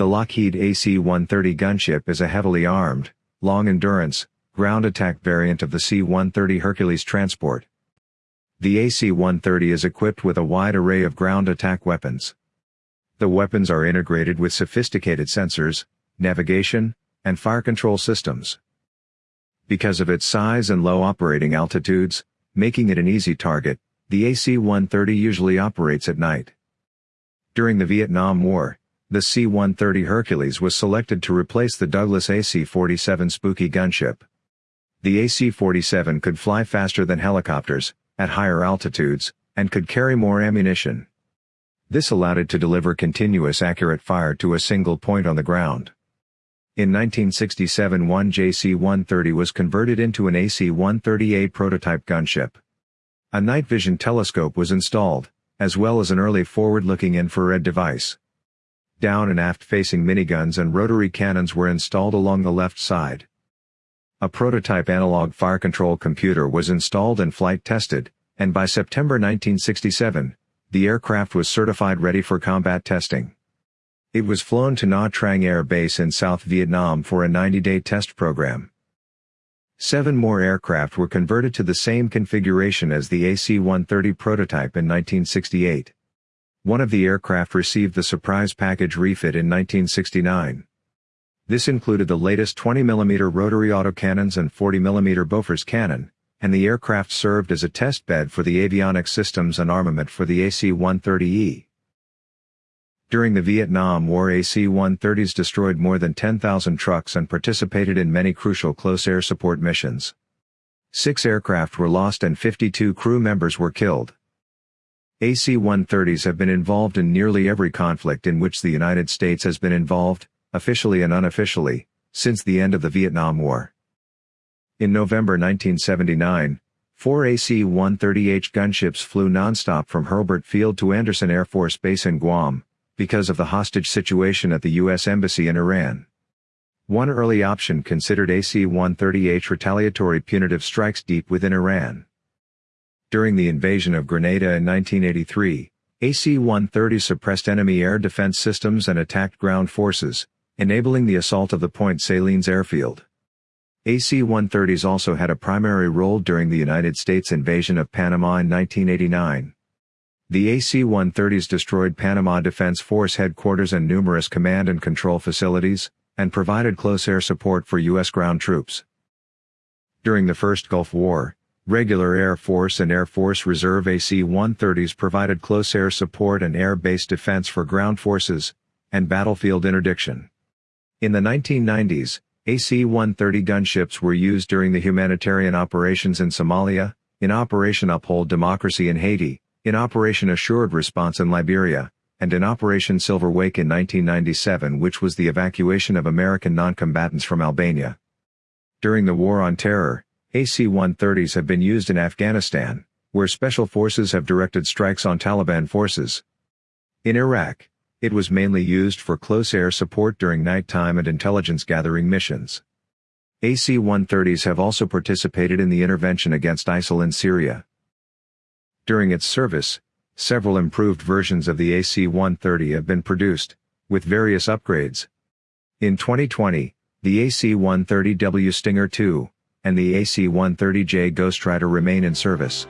The Lockheed AC-130 gunship is a heavily armed, long-endurance, ground attack variant of the C-130 Hercules transport. The AC-130 is equipped with a wide array of ground attack weapons. The weapons are integrated with sophisticated sensors, navigation, and fire control systems. Because of its size and low operating altitudes, making it an easy target, the AC-130 usually operates at night. During the Vietnam War, the C-130 Hercules was selected to replace the Douglas AC-47 Spooky gunship. The AC-47 could fly faster than helicopters, at higher altitudes, and could carry more ammunition. This allowed it to deliver continuous accurate fire to a single point on the ground. In 1967 one JC-130 was converted into an AC-130A prototype gunship. A night vision telescope was installed, as well as an early forward-looking infrared device. Down and aft facing miniguns and rotary cannons were installed along the left side. A prototype analog fire control computer was installed and flight tested, and by September 1967, the aircraft was certified ready for combat testing. It was flown to Nha Trang Air Base in South Vietnam for a 90-day test program. Seven more aircraft were converted to the same configuration as the AC-130 prototype in 1968. One of the aircraft received the surprise package refit in 1969. This included the latest 20mm rotary autocannons and 40mm Bofors cannon, and the aircraft served as a test bed for the avionics systems and armament for the AC-130E. During the Vietnam War AC-130s destroyed more than 10,000 trucks and participated in many crucial close air support missions. Six aircraft were lost and 52 crew members were killed. AC-130s have been involved in nearly every conflict in which the United States has been involved, officially and unofficially, since the end of the Vietnam War. In November 1979, four AC-130H gunships flew nonstop from Hurlburt Field to Andersen Air Force Base in Guam, because of the hostage situation at the U.S. Embassy in Iran. One early option considered AC-130H retaliatory punitive strikes deep within Iran. During the invasion of Grenada in 1983, AC-130 suppressed enemy air defense systems and attacked ground forces, enabling the assault of the Point Salines airfield. AC-130s also had a primary role during the United States invasion of Panama in 1989. The AC-130s destroyed Panama Defense Force headquarters and numerous command and control facilities, and provided close air support for U.S. ground troops. During the First Gulf War, regular Air Force and Air Force Reserve AC-130s provided close air support and air-based defense for ground forces, and battlefield interdiction. In the 1990s, AC-130 gunships were used during the humanitarian operations in Somalia, in Operation Uphold Democracy in Haiti, in Operation Assured Response in Liberia, and in Operation Silver Wake in 1997 which was the evacuation of American noncombatants from Albania. During the War on Terror, AC-130s have been used in Afghanistan, where special forces have directed strikes on Taliban forces. In Iraq, it was mainly used for close air support during nighttime and intelligence gathering missions. AC-130s have also participated in the intervention against ISIL in Syria. During its service, several improved versions of the AC-130 have been produced, with various upgrades. In 2020, the AC-130W Stinger II and the AC-130J Ghostrider remain in service.